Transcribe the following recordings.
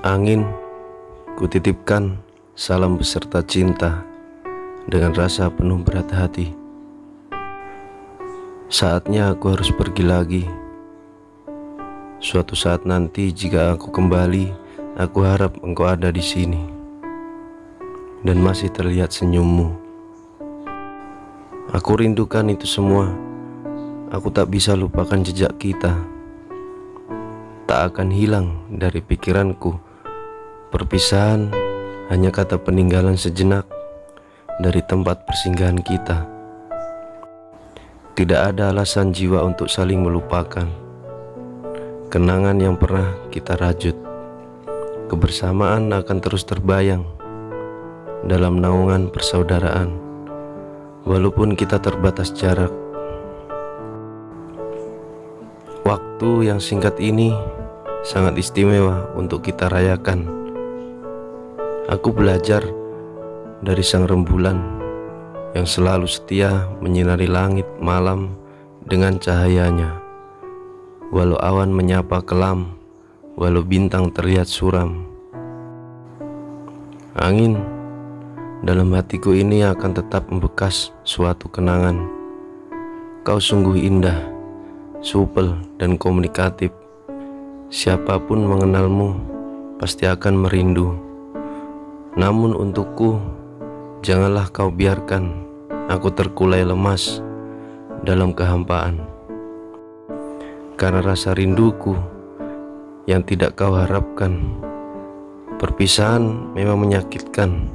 Angin, kutitipkan salam beserta cinta dengan rasa penuh berat hati. Saatnya aku harus pergi lagi. Suatu saat nanti jika aku kembali, aku harap engkau ada di sini dan masih terlihat senyummu. Aku rindukan itu semua. Aku tak bisa lupakan jejak kita. Tak akan hilang dari pikiranku Perpisahan hanya kata peninggalan sejenak dari tempat persinggahan kita. Tidak ada alasan jiwa untuk saling melupakan. Kenangan yang pernah kita rajut, kebersamaan akan terus terbayang dalam naungan persaudaraan, walaupun kita terbatas jarak. Waktu yang singkat ini sangat istimewa untuk kita rayakan Aku belajar dari sang rembulan yang selalu setia menyinari langit malam dengan cahayanya. Walau awan menyapa kelam, walau bintang terlihat suram. Angin dalam hatiku ini akan tetap membekas suatu kenangan. Kau sungguh indah, supel dan komunikatif. Siapa pun mengenalmu pasti akan merindu. Namun untukku, janganlah kau biarkan aku terkulai lemas dalam kehampaan. Karena rasa rinduku yang tidak kau harapkan, perpisahan memang menyakitkan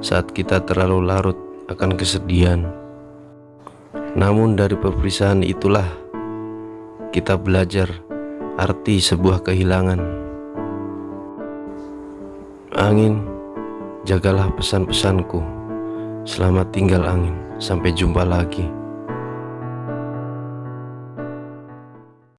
saat kita terlalu larut akan kesedihan. Namun dari perpisahan itulah kita belajar arti sebuah kehilangan. Angin Jagalah pesan-pesanku. Selamat tinggal angin. Sampai jumpa lagi.